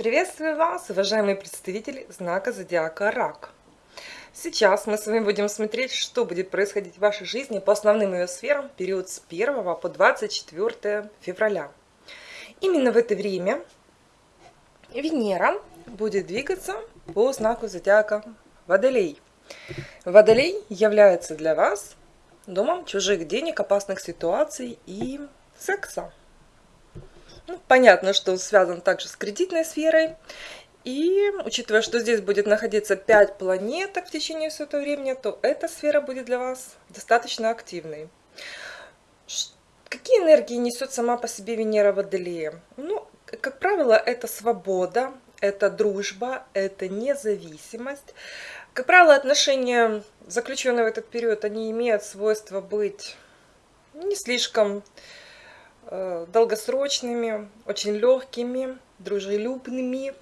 Приветствую вас, уважаемые представители знака Зодиака Рак. Сейчас мы с вами будем смотреть, что будет происходить в вашей жизни по основным ее сферам в период с 1 по 24 февраля. Именно в это время Венера будет двигаться по знаку Зодиака Водолей. Водолей является для вас домом чужих денег, опасных ситуаций и секса. Ну, понятно, что связан также с кредитной сферой. И учитывая, что здесь будет находиться 5 планеток в течение всего этого времени, то эта сфера будет для вас достаточно активной. Какие энергии несет сама по себе Венера Водолея? Ну, как правило, это свобода, это дружба, это независимость. Как правило, отношения, заключенные в этот период, они имеют свойство быть не слишком долгосрочными, очень легкими, дружелюбными,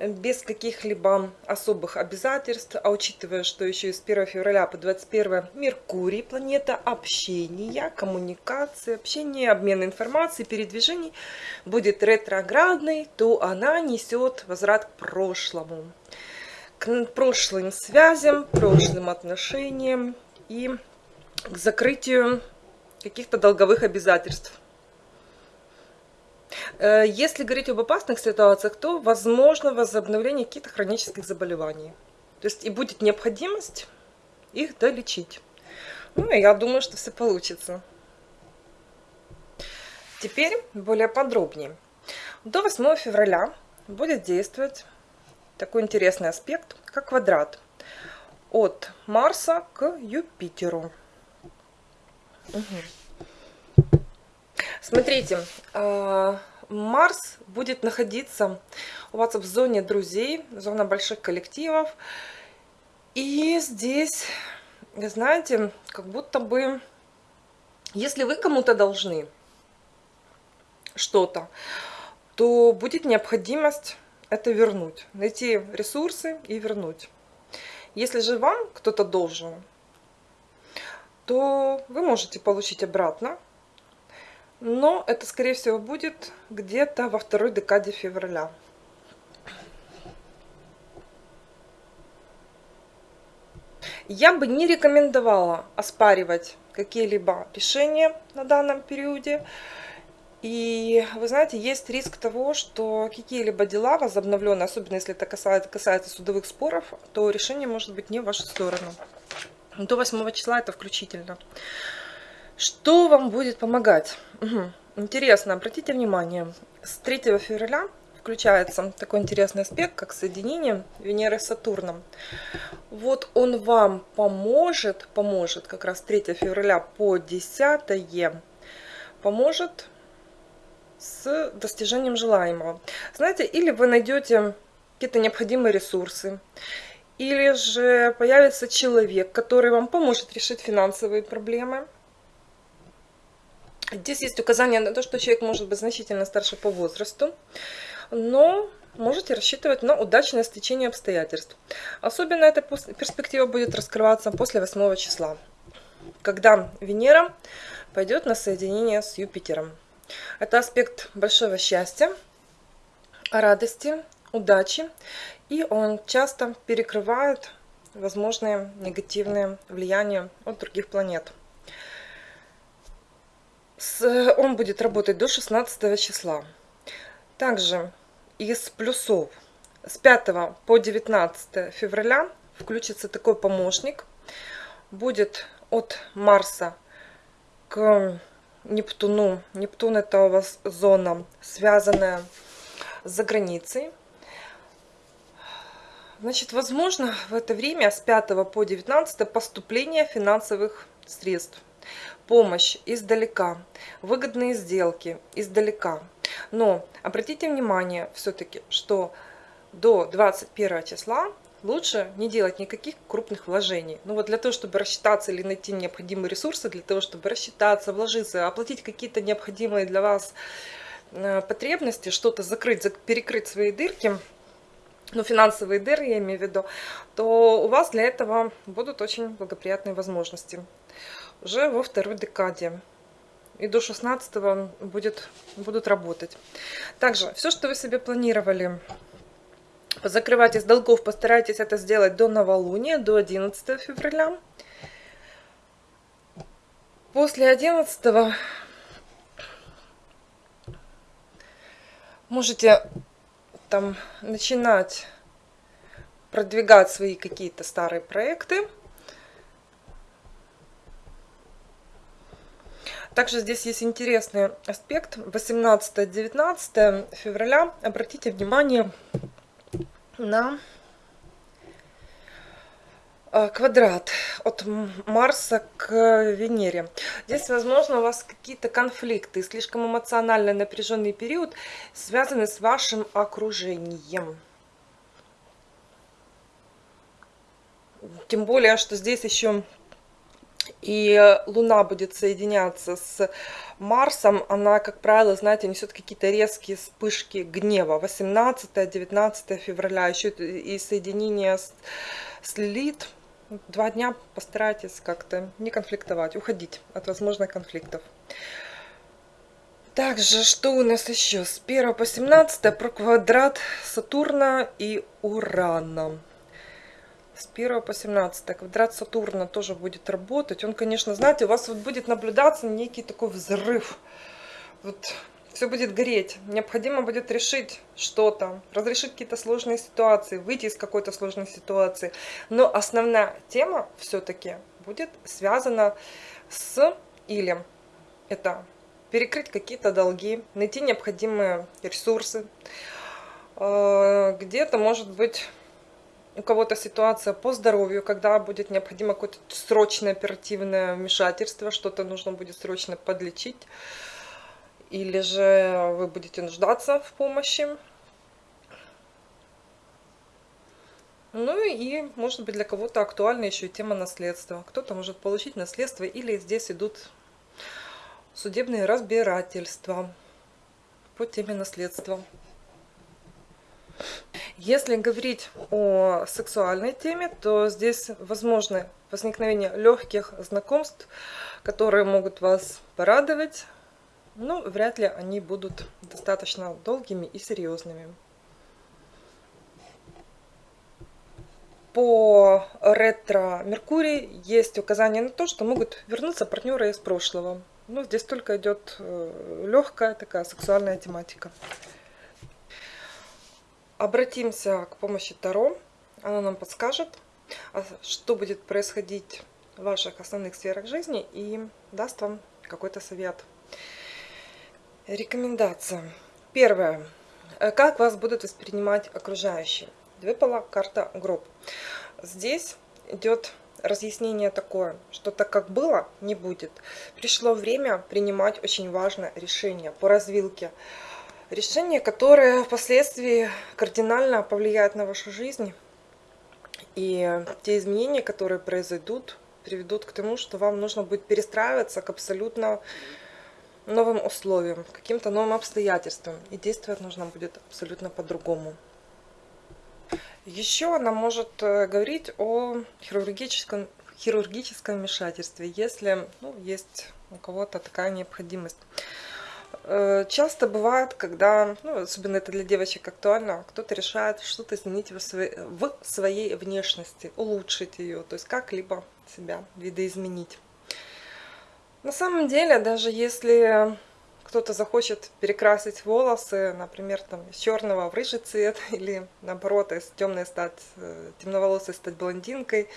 без каких-либо особых обязательств, а учитывая, что еще с 1 февраля по 21 Меркурий, планета общения, коммуникации, общения, обмена информацией, передвижений, будет ретроградной, то она несет возврат к прошлому, к прошлым связям, прошлым отношениям и к закрытию каких-то долговых обязательств. Э, если говорить об опасных ситуациях, то возможно возобновление каких-то хронических заболеваний. То есть и будет необходимость их долечить. Ну, я думаю, что все получится. Теперь более подробнее. До 8 февраля будет действовать такой интересный аспект, как квадрат от Марса к Юпитеру. Угу. Смотрите, а, Марс будет находиться у вас в зоне друзей, зона больших коллективов. И здесь, знаете, как будто бы, если вы кому-то должны что-то, то будет необходимость это вернуть. Найти ресурсы и вернуть. Если же вам кто-то должен, то вы можете получить обратно но это, скорее всего, будет где-то во второй декаде февраля. Я бы не рекомендовала оспаривать какие-либо решения на данном периоде. И вы знаете, есть риск того, что какие-либо дела возобновленные, особенно если это касается, касается судовых споров, то решение может быть не в вашу сторону. До 8 числа это включительно. Что вам будет помогать? Угу. Интересно, обратите внимание, с 3 февраля включается такой интересный аспект, как соединение Венеры с Сатурном. Вот он вам поможет, поможет как раз 3 февраля по 10 поможет с достижением желаемого. Знаете, или вы найдете какие-то необходимые ресурсы, или же появится человек, который вам поможет решить финансовые проблемы, Здесь есть указание на то, что человек может быть значительно старше по возрасту, но можете рассчитывать на удачное стечение обстоятельств. Особенно эта перспектива будет раскрываться после 8 числа, когда Венера пойдет на соединение с Юпитером. Это аспект большого счастья, радости, удачи, и он часто перекрывает возможные негативные влияния от других планет он будет работать до 16 числа. Также из плюсов с 5 по 19 февраля включится такой помощник. Будет от Марса к Нептуну. Нептун это у вас зона, связанная с границей. Значит, возможно в это время с 5 по 19 поступление финансовых средств помощь издалека, выгодные сделки издалека. Но обратите внимание все-таки, что до 21 числа лучше не делать никаких крупных вложений. Ну вот для того, чтобы рассчитаться или найти необходимые ресурсы, для того, чтобы рассчитаться, вложиться, оплатить какие-то необходимые для вас э, потребности, что-то закрыть, перекрыть свои дырки, ну, финансовые дыры я имею в виду, то у вас для этого будут очень благоприятные возможности уже во второй декаде и до 16 будет, будут работать. Также все, что вы себе планировали закрывать из долгов, постарайтесь это сделать до новолуния, до 11 февраля. После 11 можете там начинать продвигать свои какие-то старые проекты. Также здесь есть интересный аспект. 18-19 февраля. Обратите внимание на э, квадрат от Марса к Венере. Здесь, возможно, у вас какие-то конфликты, слишком эмоционально напряженный период, связанный с вашим окружением. Тем более, что здесь еще и Луна будет соединяться с Марсом, она, как правило, знаете, несет какие-то резкие вспышки гнева. 18-19 февраля, еще и соединение с, с Лилит. Два дня постарайтесь как-то не конфликтовать, уходить от возможных конфликтов. Также, что у нас еще? С 1 по 17 про квадрат Сатурна и Урана с 1 по 17 квадрат Сатурна тоже будет работать. Он, конечно, знаете, у вас вот будет наблюдаться некий такой взрыв. Вот все будет гореть. Необходимо будет решить что-то, разрешить какие-то сложные ситуации, выйти из какой-то сложной ситуации. Но основная тема все-таки будет связана с или это перекрыть какие-то долги, найти необходимые ресурсы. Э, где-то, может быть, у кого-то ситуация по здоровью, когда будет необходимо какое-то срочное оперативное вмешательство, что-то нужно будет срочно подлечить, или же вы будете нуждаться в помощи. Ну и, может быть, для кого-то актуальна еще и тема наследства. Кто-то может получить наследство, или здесь идут судебные разбирательства по теме наследства. Если говорить о сексуальной теме, то здесь возможно возникновение легких знакомств, которые могут вас порадовать, но вряд ли они будут достаточно долгими и серьезными. По ретро Меркурий есть указание на то, что могут вернуться партнеры из прошлого. Но здесь только идет э, легкая такая сексуальная тематика. Обратимся к помощи Таро. Она нам подскажет, а, что будет происходить в ваших основных сферах жизни и даст вам какой-то совет. Рекомендация. Первое. Как вас будут воспринимать окружающие? Выпала карта гроб. Здесь идет разъяснение такое, что так как было, не будет. Пришло время принимать очень важное решение по развилке решение, которое впоследствии кардинально повлияет на вашу жизнь. И те изменения, которые произойдут, приведут к тому, что вам нужно будет перестраиваться к абсолютно новым условиям, каким-то новым обстоятельствам. И действовать нужно будет абсолютно по-другому. Еще она может э, говорить о хирургическом, хирургическом вмешательстве, если ну, есть у кого-то такая необходимость. Э, часто бывает, когда, ну, особенно это для девочек актуально, кто-то решает что-то изменить в своей, в своей внешности, улучшить ее, то есть как-либо себя видоизменить. На самом деле, даже если кто-то захочет перекрасить волосы, например, там, из черного в рыжий цвет, или наоборот, из темной стать, э, темноволосой стать блондинкой,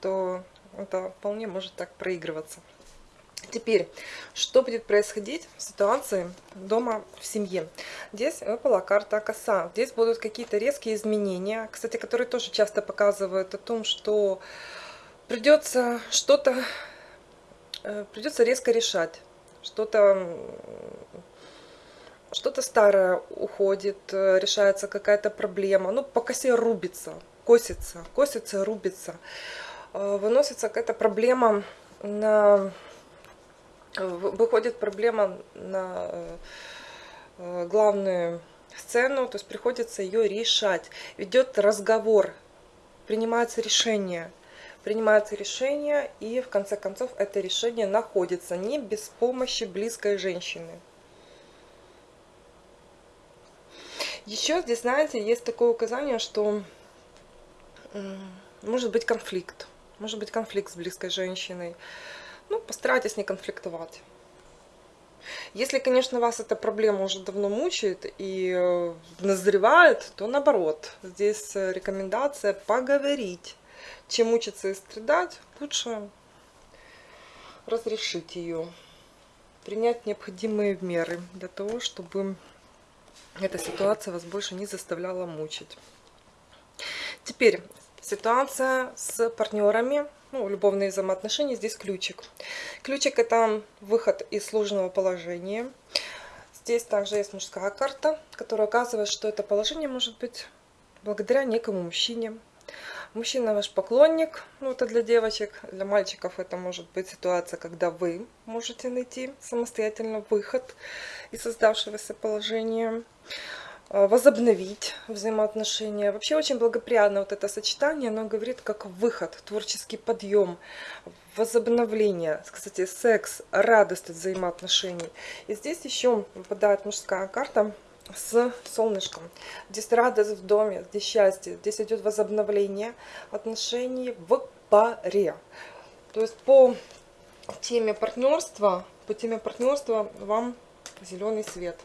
то это вполне может так проигрываться. Теперь, что будет происходить в ситуации дома в семье? Здесь выпала карта коса. Здесь будут какие-то резкие изменения, кстати, которые тоже часто показывают о том, что придется что-то э, придется резко решать. Что-то что-то старое уходит, э, решается какая-то проблема. Ну, по косе рубится, косится, косится, рубится. Э, выносится какая-то проблема на выходит проблема на э, э, главную сцену, то есть приходится ее решать. Ведет разговор, принимается решение, принимается решение, и в конце концов это решение находится не без помощи близкой женщины. Еще здесь, знаете, есть такое указание, что может быть конфликт. Может быть конфликт с близкой женщиной. Ну, постарайтесь не конфликтовать. Если, конечно, вас эта проблема уже давно мучает и э, назревает, то наоборот. Здесь э, рекомендация поговорить. Чем мучиться и страдать, лучше разрешить ее. Принять необходимые меры для того, чтобы эта ситуация вас больше не заставляла мучить. Теперь ситуация с партнерами, ну, любовные взаимоотношения, здесь ключик. Ключик это выход из сложного положения. Здесь также есть мужская карта, которая указывает, что это положение может быть благодаря некому мужчине. Мужчина ваш поклонник, ну это для девочек, для мальчиков это может быть ситуация, когда вы можете найти самостоятельно выход из создавшегося положения. Э, возобновить взаимоотношения. Вообще очень благоприятно вот это сочетание, оно говорит как выход, творческий подъем, возобновление, кстати, секс, радость от взаимоотношений. И здесь еще выпадает мужская карта с солнышком. Здесь радость в доме, здесь счастье, здесь идет возобновление отношений в паре. То есть по теме партнерства, по теме партнерства вам зеленый свет.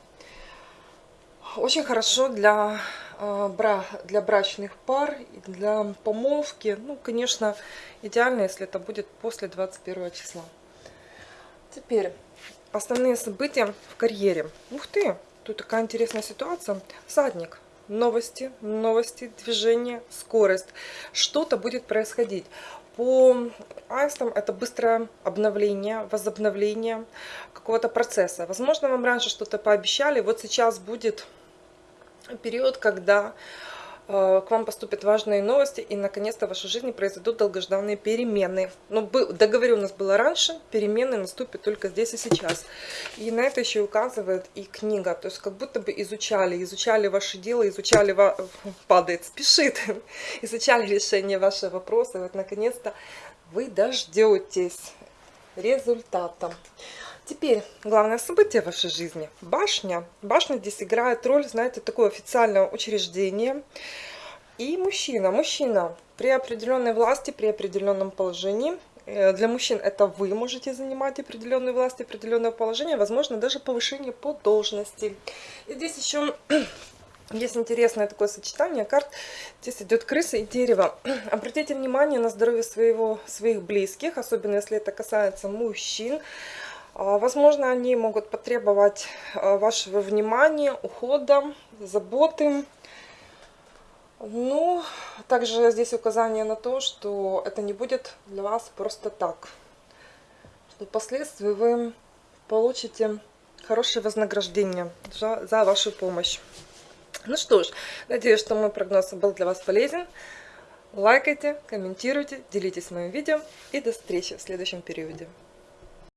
Очень хорошо для, э, бра, для брачных пар, для помолвки. Ну, конечно, идеально, если это будет после 21 числа. Теперь основные события в карьере. Ух ты, тут такая интересная ситуация. Садник. Новости, новости, движение, скорость. Что-то будет происходить. По аистам это быстрое обновление, возобновление какого-то процесса. Возможно, вам раньше что-то пообещали, вот сейчас будет период, когда э, к вам поступят важные новости, и наконец-то в вашей жизни произойдут долгожданные перемены. Но ну, договоренность была раньше, перемены наступят только здесь и сейчас. И на это еще указывает и книга. То есть как будто бы изучали, изучали ваше дело, изучали, падает, спешит, изучали решение вашего вопроса. И вот наконец-то вы дождетесь результата. Теперь главное событие в вашей жизни. Башня. Башня здесь играет роль, знаете, такое официальное учреждение. И мужчина. Мужчина при определенной власти, при определенном положении. Э, для мужчин это вы можете занимать определенную власть, определенное положение, возможно, даже повышение по должности. И здесь еще есть интересное такое сочетание карт. Здесь идет крыса и дерево. Обратите внимание на здоровье своего, своих близких, особенно если это касается мужчин. А, возможно, они могут потребовать а, вашего внимания, ухода, заботы. Ну, также здесь указание на то, что это не будет для вас просто так. Что впоследствии вы получите хорошее вознаграждение за, за вашу помощь. Ну что ж, надеюсь, что мой прогноз был для вас полезен. Лайкайте, комментируйте, делитесь моим видео и до встречи в следующем периоде.